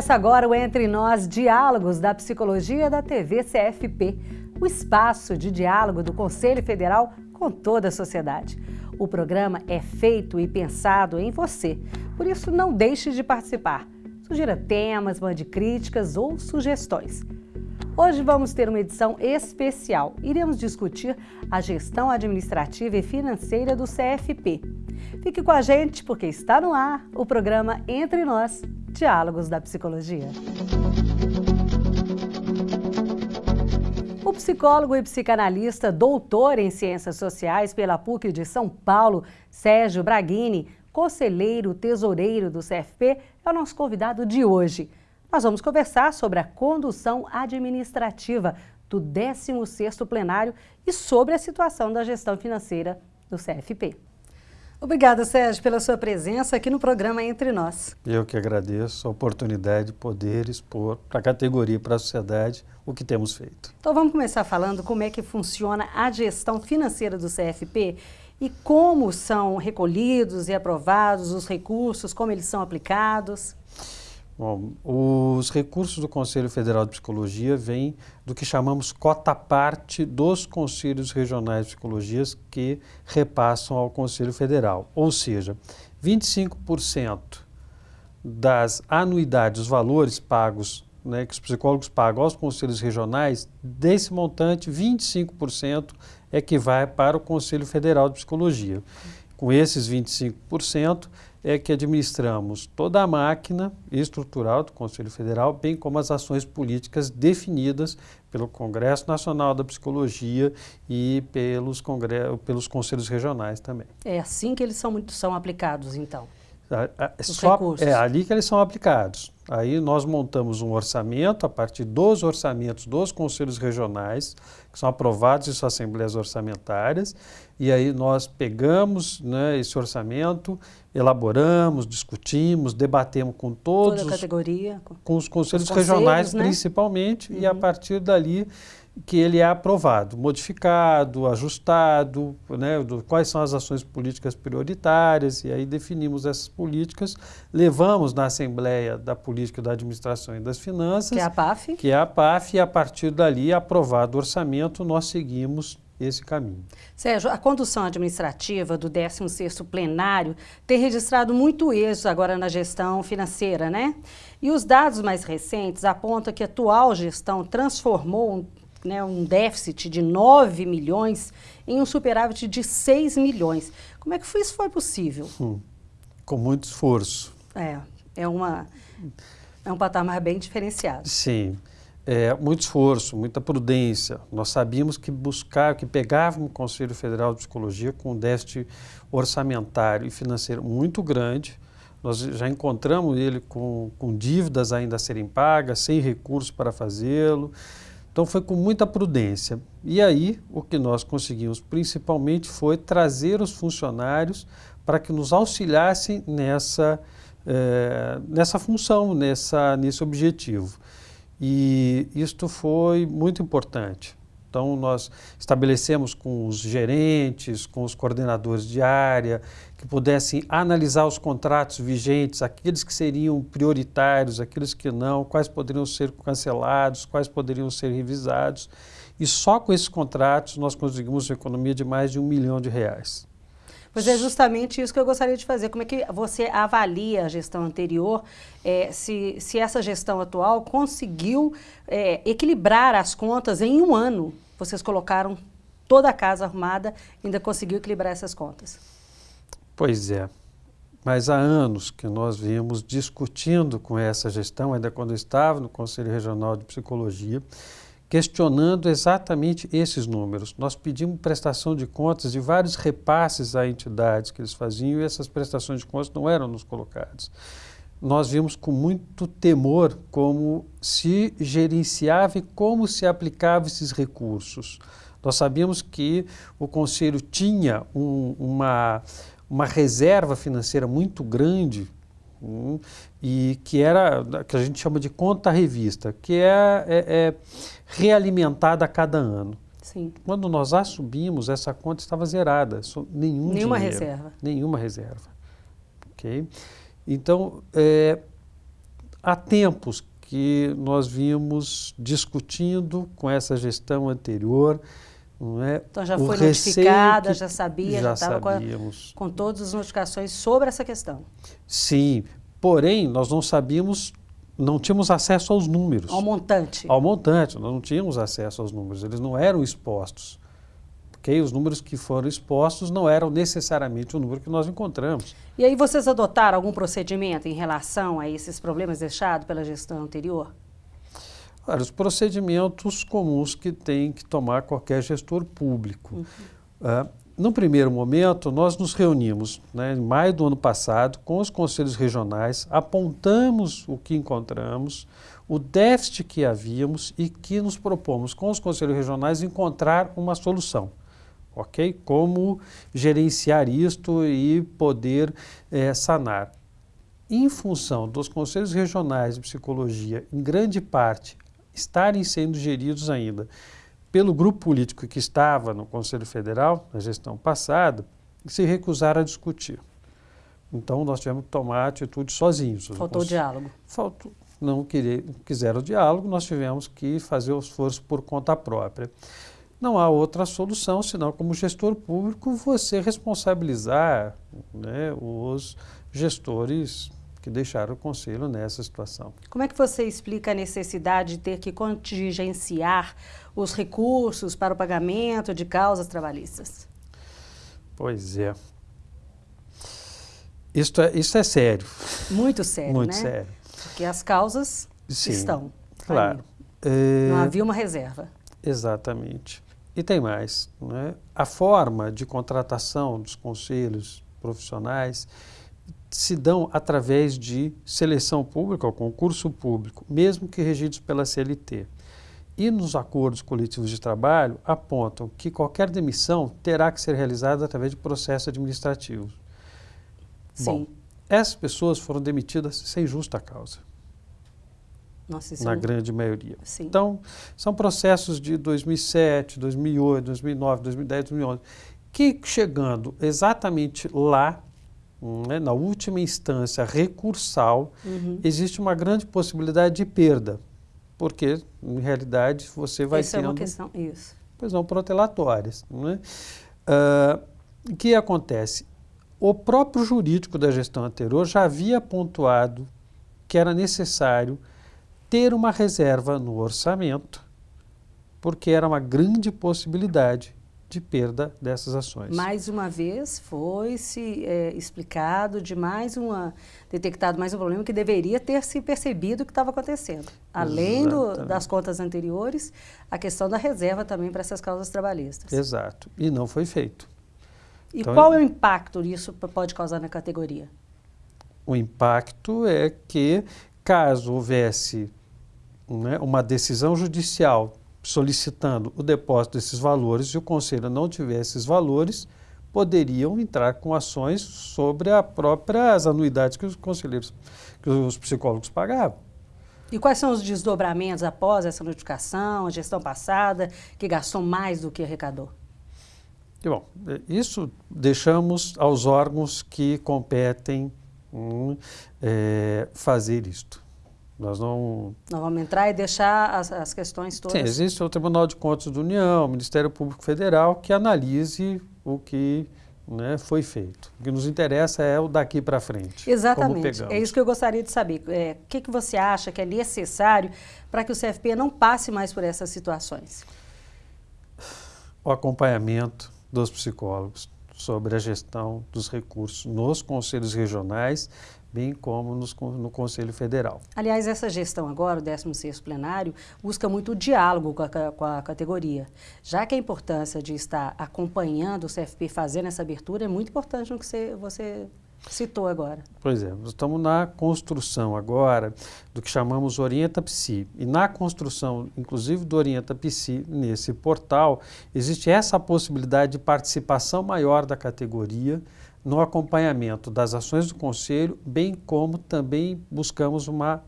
Começa agora o Entre Nós Diálogos da Psicologia da TV CFP, o espaço de diálogo do Conselho Federal com toda a sociedade. O programa é feito e pensado em você, por isso não deixe de participar. Sugira temas, mande críticas ou sugestões. Hoje vamos ter uma edição especial. Iremos discutir a gestão administrativa e financeira do CFP. Fique com a gente porque está no ar o programa Entre Nós, Diálogos da Psicologia. O psicólogo e psicanalista, doutor em Ciências Sociais pela PUC de São Paulo, Sérgio Braghini, conselheiro tesoureiro do CFP, é o nosso convidado de hoje. Nós vamos conversar sobre a condução administrativa do 16º plenário e sobre a situação da gestão financeira do CFP. Obrigada, Sérgio, pela sua presença aqui no programa Entre Nós. Eu que agradeço a oportunidade de poder expor para a categoria e para a sociedade o que temos feito. Então vamos começar falando como é que funciona a gestão financeira do CFP e como são recolhidos e aprovados os recursos, como eles são aplicados. Bom, os recursos do Conselho Federal de Psicologia vêm do que chamamos cota parte dos conselhos regionais de psicologia que repassam ao Conselho Federal. Ou seja, 25% das anuidades, os valores pagos, né, que os psicólogos pagam aos conselhos regionais, desse montante, 25% é que vai para o Conselho Federal de Psicologia. Com esses 25%, é que administramos toda a máquina estrutural do Conselho Federal, bem como as ações políticas definidas pelo Congresso Nacional da Psicologia e pelos, pelos conselhos regionais também. É assim que eles são, são aplicados, então? A, a, só, é ali que eles são aplicados. Aí nós montamos um orçamento a partir dos orçamentos dos conselhos regionais, que são aprovados em suas assembleias orçamentárias, e aí nós pegamos né, esse orçamento, elaboramos, discutimos, debatemos com todos Toda a categoria, com os conselhos, os conselhos regionais né? principalmente, uhum. e a uhum. partir dali que ele é aprovado, modificado, ajustado, né, do, quais são as ações políticas prioritárias, e aí definimos essas políticas, levamos na Assembleia da Política da Administração e das Finanças, que é a PAF, que é a PAF, e a partir dali, aprovado o orçamento, nós seguimos esse caminho. Sérgio, a condução administrativa do 16º plenário tem registrado muito êxito agora na gestão financeira, né? E os dados mais recentes apontam que a atual gestão transformou né, um déficit de 9 milhões em um superávit de 6 milhões. Como é que isso foi possível? Hum, com muito esforço. É, é, uma, é um patamar bem diferenciado. Sim, é, muito esforço, muita prudência. Nós sabíamos que buscar, que pegávamos o Conselho Federal de Psicologia com um déficit orçamentário e financeiro muito grande, nós já encontramos ele com, com dívidas ainda a serem pagas, sem recursos para fazê-lo, então foi com muita prudência. E aí o que nós conseguimos principalmente foi trazer os funcionários para que nos auxiliassem nessa, é, nessa função, nessa, nesse objetivo. E isto foi muito importante. Então, nós estabelecemos com os gerentes, com os coordenadores de área, que pudessem analisar os contratos vigentes, aqueles que seriam prioritários, aqueles que não, quais poderiam ser cancelados, quais poderiam ser revisados. E só com esses contratos nós conseguimos uma economia de mais de um milhão de reais. Pois é justamente isso que eu gostaria de fazer. Como é que você avalia a gestão anterior, é, se, se essa gestão atual conseguiu é, equilibrar as contas em um ano? Vocês colocaram toda a casa arrumada, ainda conseguiu equilibrar essas contas. Pois é. Mas há anos que nós vimos discutindo com essa gestão, ainda quando eu estava no Conselho Regional de Psicologia, questionando exatamente esses números. Nós pedimos prestação de contas de vários repasses a entidades que eles faziam e essas prestações de contas não eram nos colocadas. Nós vimos com muito temor como se gerenciava e como se aplicava esses recursos. Nós sabíamos que o Conselho tinha um, uma, uma reserva financeira muito grande Hum, e que era que a gente chama de conta revista, que é, é, é realimentada a cada ano. Sim. Quando nós assumimos, essa conta estava zerada, nenhum nenhuma dinheiro, reserva. Nenhuma reserva. Ok? Então, é, há tempos que nós vínhamos discutindo com essa gestão anterior. Não é? Então já foi notificada, já sabia, já estava com, com todas as notificações sobre essa questão. Sim, porém nós não sabíamos, não tínhamos acesso aos números. Ao montante. Ao montante, nós não tínhamos acesso aos números, eles não eram expostos. Os números que foram expostos não eram necessariamente o número que nós encontramos. E aí vocês adotaram algum procedimento em relação a esses problemas deixados pela gestão anterior? Olha, os procedimentos comuns que tem que tomar qualquer gestor público. Uhum. Uh, no primeiro momento, nós nos reunimos, né, em maio do ano passado, com os conselhos regionais, apontamos o que encontramos, o déficit que havíamos e que nos propomos com os conselhos regionais encontrar uma solução ok? Como gerenciar isto e poder é, sanar. Em função dos conselhos regionais de psicologia, em grande parte, estarem sendo geridos ainda pelo grupo político que estava no Conselho Federal, na gestão passada, se recusaram a discutir. Então, nós tivemos que tomar atitude sozinhos. Faltou o diálogo. Faltou, não querer, quiseram o diálogo, nós tivemos que fazer o esforço por conta própria. Não há outra solução senão, como gestor público, você responsabilizar né, os gestores que deixaram o conselho nessa situação. Como é que você explica a necessidade de ter que contingenciar os recursos para o pagamento de causas trabalhistas? Pois é. Isso é, isso é sério. Muito sério, Muito né? sério. Porque as causas Sim, estão. Claro. É... Não havia uma reserva. Exatamente. E tem mais, né? a forma de contratação dos conselhos profissionais se dão através de seleção pública ou concurso público, mesmo que regidos pela CLT. E nos acordos coletivos de trabalho apontam que qualquer demissão terá que ser realizada através de processo administrativo. Sim. Bom, essas pessoas foram demitidas sem justa causa. Nossa, na é um... grande maioria. Sim. Então, são processos de 2007, 2008, 2009, 2010, 2011, que chegando exatamente lá, né, na última instância recursal, uhum. existe uma grande possibilidade de perda, porque, em realidade, você vai Essa tendo... é uma questão, isso. Pois não, protelatórias. Né? Uh, o que acontece? O próprio jurídico da gestão anterior já havia pontuado que era necessário ter uma reserva no orçamento, porque era uma grande possibilidade de perda dessas ações. Mais uma vez foi se é, explicado de mais uma detectado mais um problema que deveria ter se percebido o que estava acontecendo. Além do, das contas anteriores, a questão da reserva também para essas causas trabalhistas. Exato. E não foi feito. E então, qual é o impacto isso pode causar na categoria? O impacto é que caso houvesse né, uma decisão judicial solicitando o depósito desses valores e o conselho não tiver esses valores, poderiam entrar com ações sobre as próprias anuidades que os conselheiros, que os psicólogos pagavam. E quais são os desdobramentos após essa notificação, a gestão passada, que gastou mais do que arrecadou? bom, isso deixamos aos órgãos que competem hum, é, fazer isto. Nós não... Nós vamos entrar e deixar as, as questões todas... Sim, existe o Tribunal de Contas da União, o Ministério Público Federal, que analise o que né, foi feito. O que nos interessa é o daqui para frente. Exatamente. É isso que eu gostaria de saber. É, o que, que você acha que é necessário para que o CFP não passe mais por essas situações? O acompanhamento dos psicólogos sobre a gestão dos recursos nos conselhos regionais bem como nos, no Conselho Federal. Aliás, essa gestão agora, o 16º plenário, busca muito o diálogo com a, com a, categoria. Já que a importância de estar acompanhando o CFP fazendo essa abertura é muito importante no que você, você citou agora. Pois é, estamos na construção agora do que chamamos Orienta Psi. E na construção, inclusive, do Orienta Psi, nesse portal, existe essa possibilidade de participação maior da categoria, no acompanhamento das ações do Conselho, bem como também buscamos uma,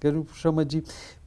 que ele chama de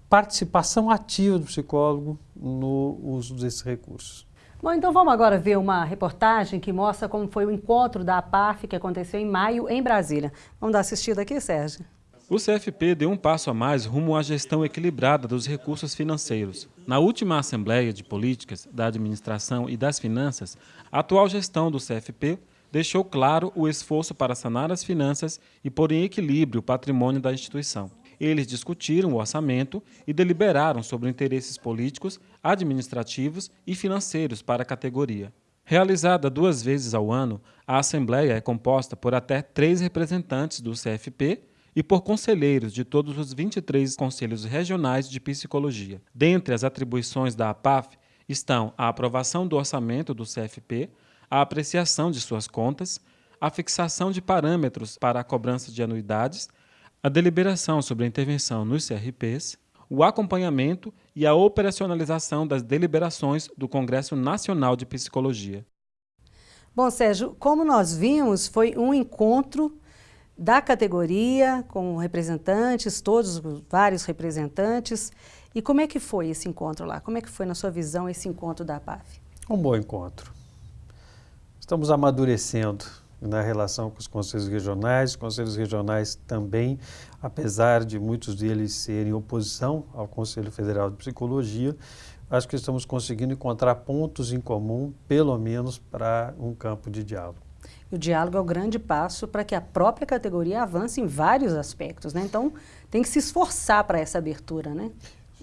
participação ativa do psicólogo no uso desses recursos. Bom, então vamos agora ver uma reportagem que mostra como foi o encontro da APAF que aconteceu em maio em Brasília. Vamos dar assistida aqui, Sérgio? O CFP deu um passo a mais rumo à gestão equilibrada dos recursos financeiros. Na última Assembleia de Políticas da Administração e das Finanças, a atual gestão do CFP deixou claro o esforço para sanar as finanças e pôr em equilíbrio o patrimônio da instituição. Eles discutiram o orçamento e deliberaram sobre interesses políticos, administrativos e financeiros para a categoria. Realizada duas vezes ao ano, a Assembleia é composta por até três representantes do CFP e por conselheiros de todos os 23 conselhos regionais de psicologia. Dentre as atribuições da APAF estão a aprovação do orçamento do CFP, a apreciação de suas contas, a fixação de parâmetros para a cobrança de anuidades, a deliberação sobre a intervenção nos CRPs, o acompanhamento e a operacionalização das deliberações do Congresso Nacional de Psicologia. Bom, Sérgio, como nós vimos, foi um encontro da categoria, com representantes, todos, vários representantes. E como é que foi esse encontro lá? Como é que foi, na sua visão, esse encontro da APAF? Um bom encontro. Estamos amadurecendo na relação com os conselhos regionais. Os conselhos regionais também, apesar de muitos deles serem oposição ao Conselho Federal de Psicologia, acho que estamos conseguindo encontrar pontos em comum, pelo menos para um campo de diálogo. E o diálogo é o grande passo para que a própria categoria avance em vários aspectos, né? Então, tem que se esforçar para essa abertura, né?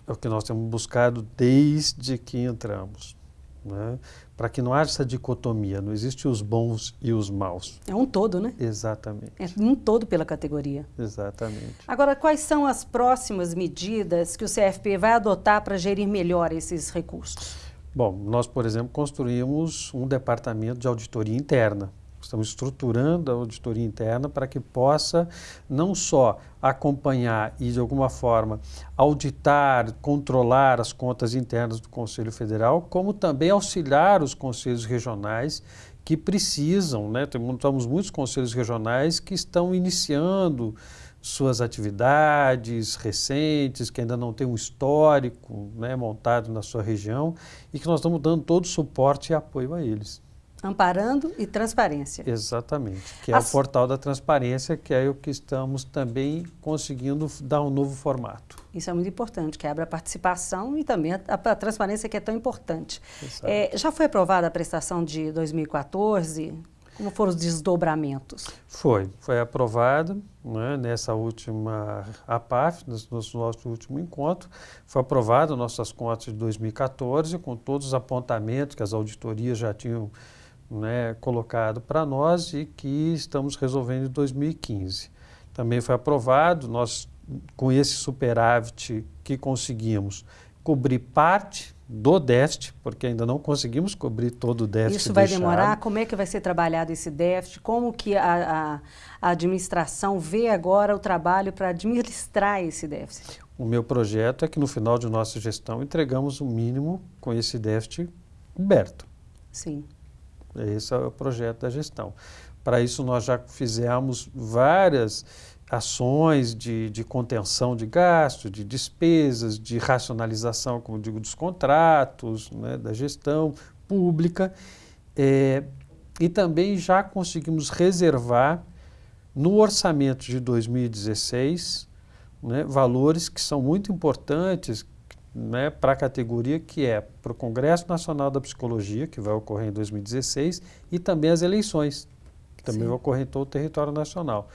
É o que nós temos buscado desde que entramos, né? Para que não haja essa dicotomia, não existe os bons e os maus. É um todo, né? Exatamente. É um todo pela categoria. Exatamente. Agora, quais são as próximas medidas que o CFP vai adotar para gerir melhor esses recursos? Bom, nós, por exemplo, construímos um departamento de auditoria interna Estamos estruturando a auditoria interna para que possa não só acompanhar e, de alguma forma, auditar, controlar as contas internas do Conselho Federal, como também auxiliar os conselhos regionais que precisam, né? Temos muitos conselhos regionais que estão iniciando suas atividades recentes, que ainda não tem um histórico né, montado na sua região e que nós estamos dando todo o suporte e apoio a eles. Amparando e transparência. Exatamente, que é As... o portal da transparência, que é o que estamos também conseguindo dar um novo formato. Isso é muito importante, que abre a participação e também a, a transparência que é tão importante. É, já foi aprovada a prestação de 2014? Como foram os desdobramentos? Foi, foi aprovada né, nessa última APAF, no, no nosso último encontro, foi aprovada nossas contas de 2014, com todos os apontamentos que as auditorias já tinham né, colocado para nós e que estamos resolvendo em 2015. Também foi aprovado, nós com esse superávit que conseguimos cobrir parte do déficit, porque ainda não conseguimos cobrir todo o déficit Isso vai deixado. demorar? Como é que vai ser trabalhado esse déficit? Como que a, a, a administração vê agora o trabalho para administrar esse déficit? O meu projeto é que no final de nossa gestão entregamos o mínimo com esse déficit coberto. Sim. Esse é o projeto da gestão. Para isso, nós já fizemos várias ações de, de contenção de gastos, de despesas, de racionalização, como digo, dos contratos, né, da gestão pública. É, e também já conseguimos reservar no orçamento de 2016 né, valores que são muito importantes, né, para a categoria que é para o Congresso Nacional da Psicologia, que vai ocorrer em 2016, e também as eleições, que também Sim. vai ocorrer em todo o território nacional.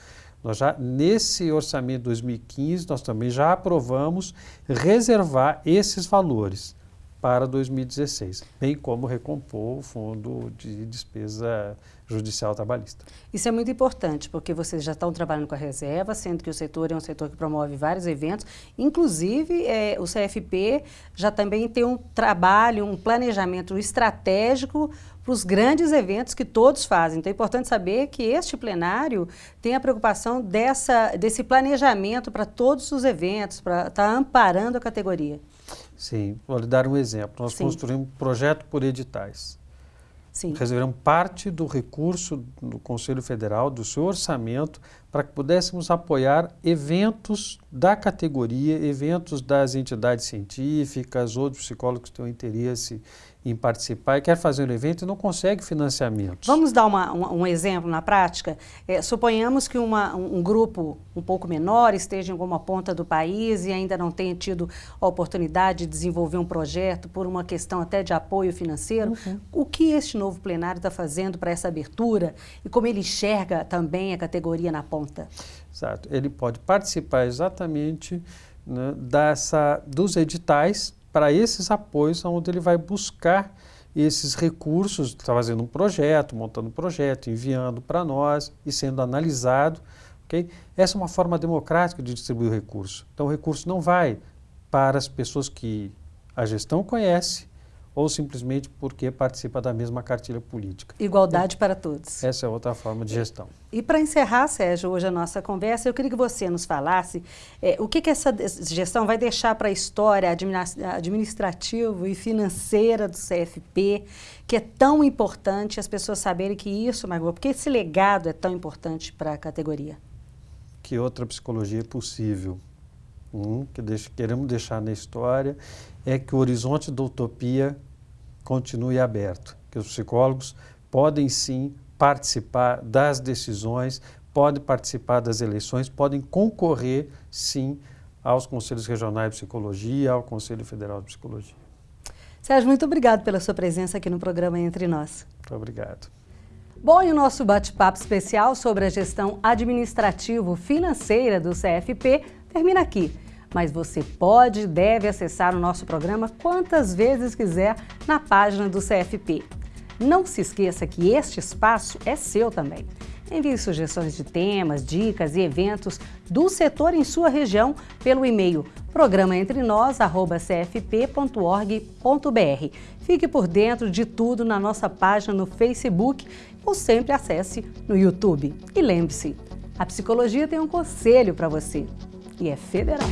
Nós já, nesse orçamento de 2015, nós também já aprovamos reservar esses valores para 2016, bem como recompor o fundo de despesa judicial trabalhista. Isso é muito importante, porque vocês já estão trabalhando com a reserva, sendo que o setor é um setor que promove vários eventos, inclusive é, o CFP já também tem um trabalho, um planejamento estratégico para os grandes eventos que todos fazem. Então é importante saber que este plenário tem a preocupação dessa, desse planejamento para todos os eventos, para estar tá amparando a categoria. Sim, vou lhe dar um exemplo. Nós Sim. construímos um projeto por editais. Sim. Reservamos parte do recurso do Conselho Federal, do seu orçamento, para que pudéssemos apoiar eventos da categoria, eventos das entidades científicas, outros psicólogos que tenham interesse em participar e quer fazer um evento e não consegue financiamento. Vamos dar uma, um, um, exemplo na prática? É, suponhamos que uma, um grupo um pouco menor esteja em alguma ponta do país e ainda não tenha tido a oportunidade de desenvolver um projeto por uma questão até de apoio financeiro. Uhum. O que este novo plenário está fazendo para essa abertura e como ele enxerga também a categoria na ponta? Exato. Ele pode participar exatamente né, dessa, dos editais para esses apoios, onde ele vai buscar esses recursos, está fazendo um projeto, montando um projeto, enviando para nós e sendo analisado. Okay? Essa é uma forma democrática de distribuir o recurso. Então, o recurso não vai para as pessoas que a gestão conhece ou simplesmente porque participa da mesma cartilha política. Igualdade para todos. Essa é outra forma de gestão. E para encerrar, Sérgio, hoje a nossa conversa, eu queria que você nos falasse é, o que, que essa gestão vai deixar para a história administrativa e financeira do CFP, que é tão importante as pessoas saberem que isso, Margot, porque esse legado é tão importante para a categoria? Que outra psicologia é possível. Um, que queremos deixar na história é que o horizonte da utopia continue aberto, que os psicólogos podem sim participar das decisões, podem participar das eleições, podem concorrer sim aos conselhos regionais de psicologia, ao Conselho Federal de Psicologia. Sérgio, muito obrigado pela sua presença aqui no programa Entre Nós. Muito obrigado. Bom, e o nosso bate-papo especial sobre a gestão administrativo-financeira do CFP termina aqui mas você pode e deve acessar o nosso programa quantas vezes quiser na página do CFP. Não se esqueça que este espaço é seu também. Envie sugestões de temas, dicas e eventos do setor em sua região pelo e-mail programaentrenós@cfp.org.br. Fique por dentro de tudo na nossa página no Facebook ou sempre acesse no YouTube. E lembre-se, a psicologia tem um conselho para você e é federal.